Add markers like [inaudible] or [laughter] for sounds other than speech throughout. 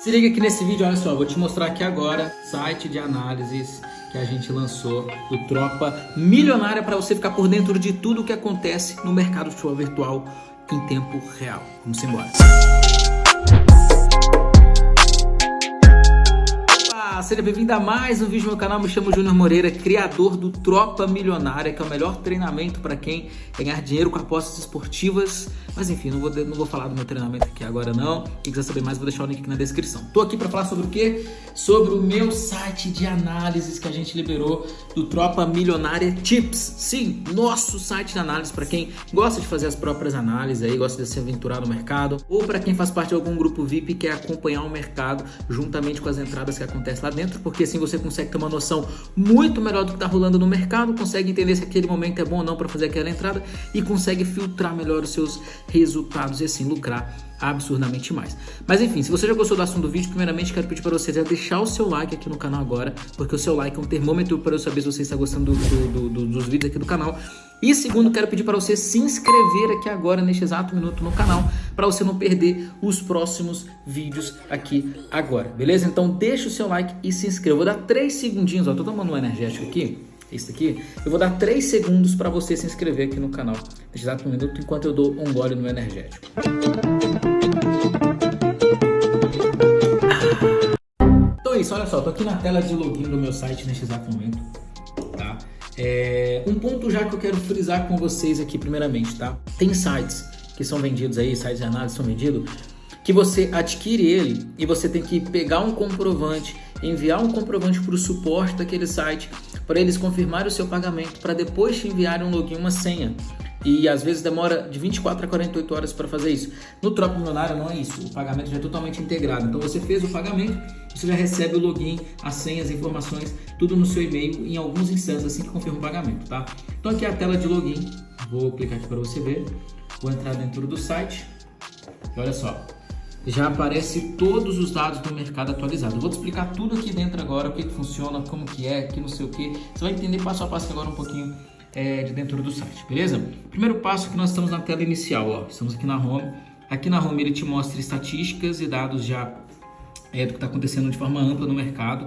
Se liga aqui nesse vídeo, olha só, vou te mostrar aqui agora site de análises que a gente lançou do Tropa Milionária para você ficar por dentro de tudo o que acontece no mercado de futebol virtual em tempo real. Vamos embora. Seja bem-vindo a mais um vídeo no meu canal. Me chamo Júnior Moreira, criador do Tropa Milionária, que é o melhor treinamento para quem ganhar dinheiro com apostas esportivas. Mas enfim, não vou, não vou falar do meu treinamento aqui agora não. Quem quiser saber mais, vou deixar o link aqui na descrição. Tô aqui para falar sobre o quê? Sobre o meu site de análises que a gente liberou do Tropa Milionária Tips. Sim, nosso site de análise para quem gosta de fazer as próprias análises aí, gosta de se aventurar no mercado, ou para quem faz parte de algum grupo VIP e quer acompanhar o mercado juntamente com as entradas que acontecem lá dentro, porque assim você consegue ter uma noção muito melhor do que está rolando no mercado, consegue entender se aquele momento é bom ou não para fazer aquela entrada e consegue filtrar melhor os seus resultados e assim lucrar absurdamente mais. Mas enfim, se você já gostou do assunto do vídeo, primeiramente quero pedir para você já deixar o seu like aqui no canal agora, porque o seu like é um termômetro para eu saber se você está gostando do, do, do, dos vídeos aqui do canal. E segundo, quero pedir para você se inscrever aqui agora, neste exato minuto no canal, para você não perder os próximos vídeos aqui agora, beleza? Então deixa o seu like e se inscreva. Vou dar 3 segundinhos, ó, tô tomando um energético aqui, esse aqui, eu vou dar 3 segundos para você se inscrever aqui no canal, neste exato minuto, enquanto eu dou um gole no energético. Isso, olha só, tô aqui na tela de login do meu site neste exato momento, tá? É, um ponto já que eu quero frisar com vocês aqui primeiramente, tá? Tem sites que são vendidos aí, sites de análise são vendidos, que você adquire ele e você tem que pegar um comprovante, enviar um comprovante para o suporte daquele site para eles confirmarem o seu pagamento, para depois te enviarem um login, uma senha. E às vezes demora de 24 a 48 horas para fazer isso. No Tropa Milionária não é isso, o pagamento já é totalmente integrado. Então você fez o pagamento, você já recebe o login, as senhas, as informações, tudo no seu e-mail em alguns instantes assim que confirma o pagamento, tá? Então aqui é a tela de login, vou clicar aqui para você ver. Vou entrar dentro do site e olha só, já aparece todos os dados do mercado atualizado. vou te explicar tudo aqui dentro agora, o que, que funciona, como que é, que não sei o que. Você vai entender passo a passo agora um pouquinho é, de dentro do site, beleza? Primeiro passo que nós estamos na tela inicial, ó. Estamos aqui na home. Aqui na home ele te mostra estatísticas e dados já é, do que está acontecendo de forma ampla no mercado.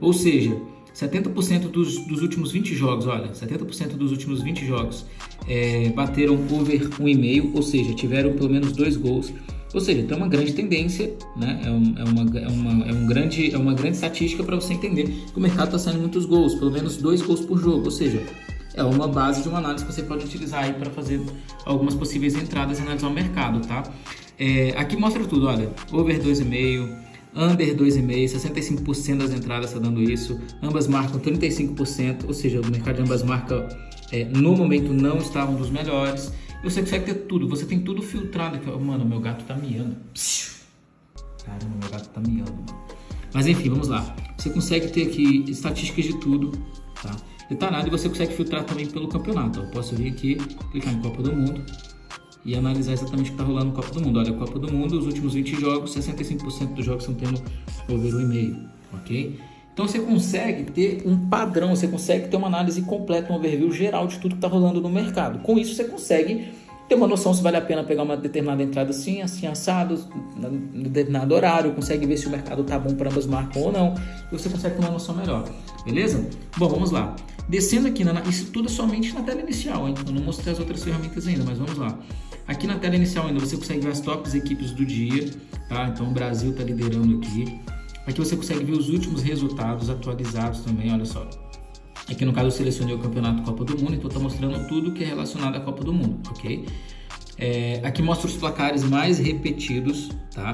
Ou seja, 70% dos, dos últimos 20 jogos, olha, 70% dos últimos 20 jogos é, bateram over 1,5, ou seja, tiveram pelo menos dois gols. Ou seja, tem uma grande tendência, né? é, um, é, uma, é, uma, é, um grande, é uma grande estatística para você entender que o mercado está saindo muitos gols, pelo menos dois gols por jogo. Ou seja, é uma base de uma análise que você pode utilizar aí para fazer algumas possíveis entradas e analisar o mercado, tá? É, aqui mostra tudo, olha, over 2,5, under 2,5, 65% das entradas está dando isso, ambas marcam 35%, ou seja, o mercado de ambas marcas é, no momento não está um dos melhores, você consegue ter tudo, você tem tudo filtrado. Mano, meu gato tá miando. Caramba, meu gato tá miando. Mas enfim, vamos lá. Você consegue ter aqui estatísticas de tudo, tá? Detalhado e você consegue filtrar também pelo campeonato. Eu posso vir aqui, clicar em Copa do Mundo e analisar exatamente o que está rolando no Copa do Mundo. Olha, Copa do Mundo, os últimos 20 jogos, 65% dos jogos estão tendo over 1,5, ok? Então você consegue ter um padrão, você consegue ter uma análise completa, um overview geral de tudo que está rolando no mercado. Com isso você consegue ter uma noção se vale a pena pegar uma determinada entrada assim, assim, assado, no determinado horário, consegue ver se o mercado tá bom para ambas marcas ou não, e você consegue ter uma noção melhor, beleza? Bom, vamos lá. Descendo aqui, na, isso tudo é somente na tela inicial, hein? Eu não mostrei as outras ferramentas ainda, mas vamos lá. Aqui na tela inicial ainda você consegue ver as tops equipes do dia, tá? Então o Brasil tá liderando aqui. Aqui você consegue ver os últimos resultados atualizados também, olha só. Aqui no caso eu selecionei o campeonato Copa do Mundo, então está mostrando tudo que é relacionado à Copa do Mundo, ok? É, aqui mostra os placares mais repetidos, tá?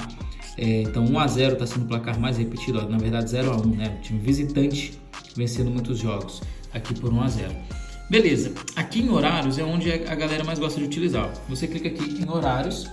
É, então 1x0 está sendo o placar mais repetido, ó, na verdade 0x1, né? O time visitante vencendo muitos jogos, aqui por 1x0. Beleza, aqui em horários é onde a galera mais gosta de utilizar. Você clica aqui em horários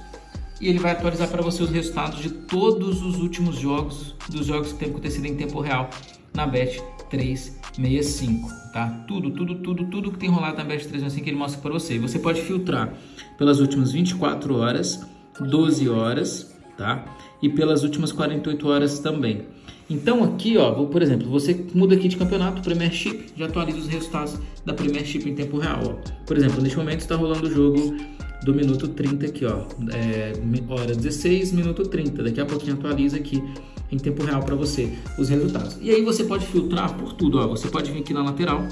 e ele vai atualizar para você os resultados de todos os últimos jogos, dos jogos que têm acontecido em tempo real na Bet 365, tá? Tudo, tudo, tudo, tudo que tem rolado na Bet 365 ele mostra para você. Você pode filtrar pelas últimas 24 horas, 12 horas, tá? E pelas últimas 48 horas também. Então aqui, ó, por exemplo, você muda aqui de campeonato, Premiership, já atualiza os resultados da Premiership em tempo real, ó. Por exemplo, neste momento está rolando o jogo do minuto 30 aqui, ó. É, hora 16, minuto 30. Daqui a pouquinho atualiza aqui em tempo real para você os resultados. E aí você pode filtrar por tudo, ó. Você pode vir aqui na lateral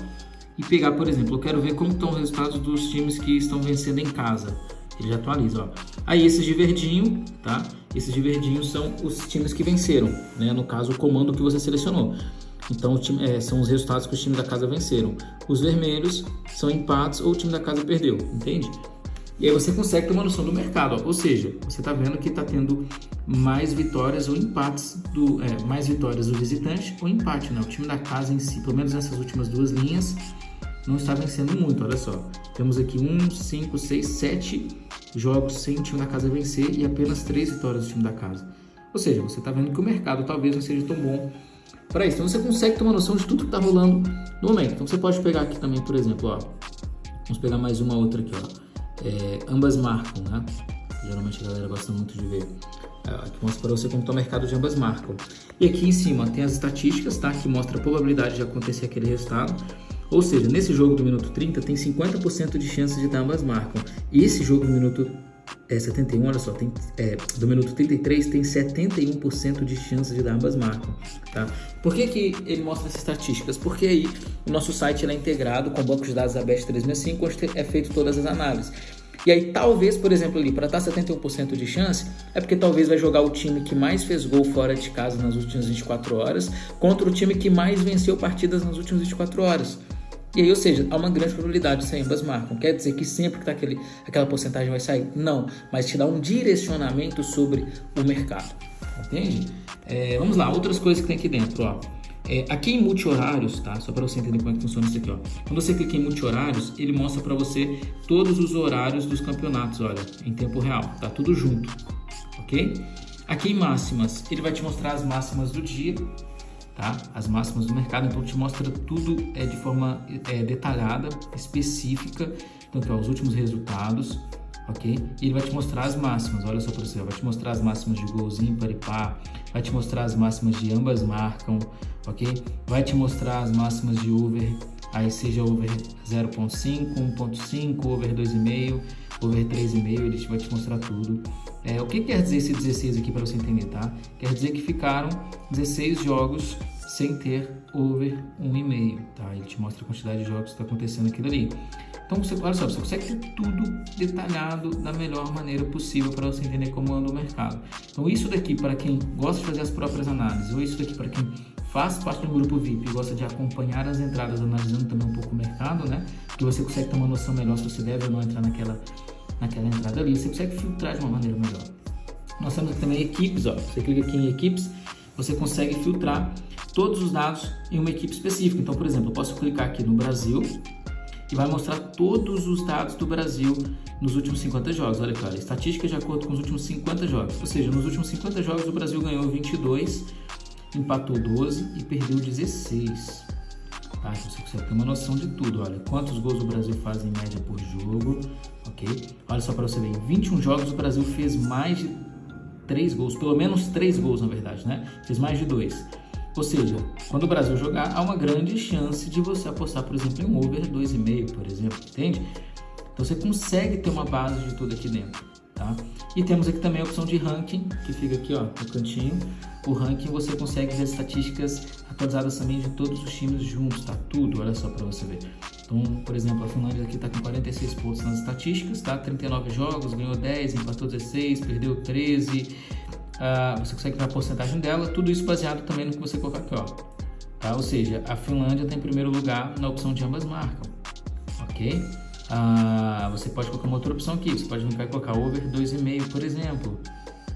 e pegar, por exemplo, eu quero ver como estão os resultados dos times que estão vencendo em casa. Ele já atualiza, ó. Aí esses de verdinho, tá? Esses de verdinho são os times que venceram, né? No caso, o comando que você selecionou. Então, time, é, são os resultados que os times da casa venceram. Os vermelhos são empates ou o time da casa perdeu, entende? E aí você consegue ter uma noção do mercado, ó. ou seja, você está vendo que está tendo mais vitórias ou empates do é, mais vitórias do visitante ou empate, né? O time da casa em si, pelo menos nessas últimas duas linhas, não está vencendo muito. Olha só, temos aqui um, cinco, seis, sete jogos sem o time da casa vencer e apenas três vitórias do time da casa. Ou seja, você está vendo que o mercado talvez não seja tão bom para isso. Então você consegue ter uma noção de tudo que está rolando no momento. Então você pode pegar aqui também, por exemplo, ó, vamos pegar mais uma outra aqui, ó é, ambas marcam, né? Geralmente a galera gosta muito de ver. É, aqui mostra para você como está o mercado de ambas marcam. E aqui em cima tem as estatísticas, tá? Que mostra a probabilidade de acontecer aquele resultado. Ou seja, nesse jogo do minuto 30 tem 50% de chance de dar ambas marcam. E esse jogo do minuto é, 71, olha só, tem, é, do minuto 33 tem 71% de chance de dar ambas marcam, tá? Por que, que ele mostra essas estatísticas? Porque aí o nosso site é integrado com o banco de dados da BEST 365, onde é feito todas as análises. E aí talvez, por exemplo, ali, para estar 71% de chance, é porque talvez vai jogar o time que mais fez gol fora de casa nas últimas 24 horas contra o time que mais venceu partidas nas últimas 24 horas. E aí, ou seja, há uma grande probabilidade de sair ambas marcam. Quer dizer que sempre que tá aquele, aquela porcentagem vai sair? Não, mas te dá um direcionamento sobre o mercado. Entende? É, vamos lá, outras coisas que tem aqui dentro. Ó. É, aqui em multi-horários, tá? Só para você entender como é que funciona isso aqui, ó. Quando você clica em multi-horários, ele mostra para você todos os horários dos campeonatos, olha, em tempo real. Tá tudo junto, ok? Aqui em máximas, ele vai te mostrar as máximas do dia, tá? As máximas do mercado, então te mostra tudo é, de forma é, detalhada, específica, então aqui, ó, os últimos resultados, ok? E ele vai te mostrar as máximas, olha só para você, vai te mostrar as máximas de gols ímpar e par, vai te mostrar as máximas de ambas marcam, ok? Vai te mostrar as máximas de over, aí seja over 0.5, 1.5, over 2,5, over 3,5, ele vai te mostrar tudo. É, o que quer dizer esse 16 aqui para você entender, tá? Quer dizer que ficaram 16 jogos sem ter over 1,5, tá? Ele te mostra a quantidade de jogos que está acontecendo aquilo ali. Então, você, olha só, você consegue ter tudo detalhado da melhor maneira possível para você entender como anda o mercado. Então, isso daqui para quem gosta de fazer as próprias análises, ou isso daqui para quem faz parte do grupo VIP e gosta de acompanhar as entradas, analisando também um pouco o mercado, né? Que você consegue ter uma noção melhor se você deve ou não entrar naquela naquela entrada ali, você consegue filtrar de uma maneira melhor. Nós temos aqui também equipes, ó. Você clica aqui em equipes, você consegue filtrar todos os dados em uma equipe específica. Então, por exemplo, eu posso clicar aqui no Brasil e vai mostrar todos os dados do Brasil nos últimos 50 jogos. Olha aqui, olha, estatística de acordo com os últimos 50 jogos. Ou seja, nos últimos 50 jogos o Brasil ganhou 22, empatou 12 e perdeu 16. Tá? Então você consegue ter uma noção de tudo. Olha, quantos gols o Brasil faz em média por jogo, ok? Olha só para você ver, em 21 jogos o Brasil fez mais de 3 gols, pelo menos 3 gols na verdade, né? Fez mais de 2. Ou seja, quando o Brasil jogar, há uma grande chance de você apostar, por exemplo, em um over 2,5, por exemplo, entende? Então você consegue ter uma base de tudo aqui dentro, tá? E temos aqui também a opção de ranking, que fica aqui, ó, no cantinho. O ranking você consegue ver as estatísticas atualizadas também de todos os times juntos, tá? Tudo, olha só para você ver. Então, por exemplo, a Finlândia aqui está com 46 pontos nas estatísticas, tá? 39 jogos, ganhou 10, empatou 16, perdeu 13. Uh, ah, você consegue ver a porcentagem dela, tudo isso baseado também no que você colocar aqui, ó. Tá? Ou seja, a Finlândia tem primeiro lugar na opção de ambas marcam, ok? Uh, você pode colocar uma outra opção aqui, você pode e colocar over 2,5, por exemplo.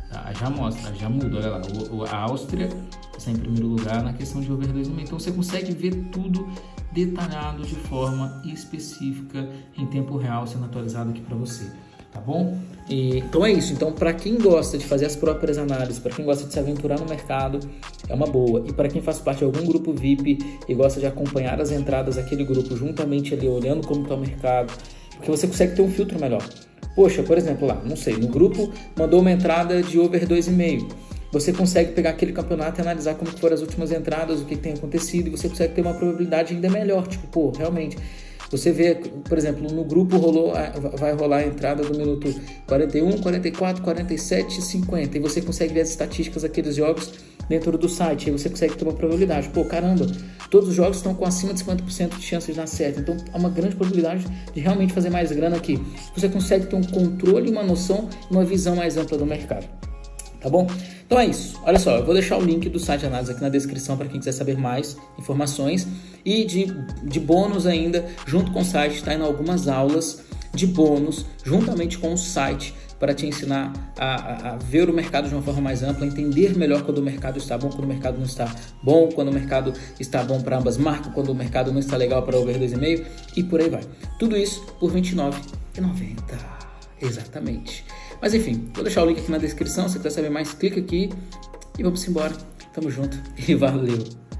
Tá? Já mostra, já muda, olha lá, o, a Áustria está em primeiro lugar na questão de over 2,5. Então você consegue ver tudo detalhado de forma específica em tempo real sendo atualizado aqui para você tá bom? E, então é isso. Então, para quem gosta de fazer as próprias análises, para quem gosta de se aventurar no mercado, é uma boa. E para quem faz parte de algum grupo VIP e gosta de acompanhar as entradas daquele grupo juntamente ali, olhando como está o mercado, porque você consegue ter um filtro melhor. Poxa, por exemplo, lá, não sei, no grupo mandou uma entrada de over 2,5. Você consegue pegar aquele campeonato e analisar como foram as últimas entradas, o que tem acontecido, e você consegue ter uma probabilidade ainda melhor. Tipo, pô, realmente, Você vê, por exemplo, no grupo rolou, vai rolar a entrada do minuto 41, 44, 47, 50 e você consegue ver as estatísticas daqueles jogos dentro do site. Aí você consegue ter uma probabilidade. Pô, caramba, todos os jogos estão com acima de 50% de chances de dar certo. Então há uma grande probabilidade de realmente fazer mais grana aqui. Você consegue ter um controle, uma noção, uma visão mais ampla do mercado. Tá bom? Então é isso. Olha só, eu vou deixar o link do site de análise aqui na descrição para quem quiser saber mais informações. E de, de bônus ainda, junto com o site, está indo algumas aulas de bônus, juntamente com o site, para te ensinar a, a, a, ver o mercado de uma forma mais ampla, entender melhor quando o mercado está bom, quando o mercado não está bom, quando o mercado está bom para ambas marcas, quando o mercado não está legal para over 2,5 e por aí vai. Tudo isso por R$ 29,90. Exatamente. Mas enfim, vou deixar o link aqui na descrição. Se quiser saber mais, clica aqui e vamos embora. Tamo junto [laughs] e valeu!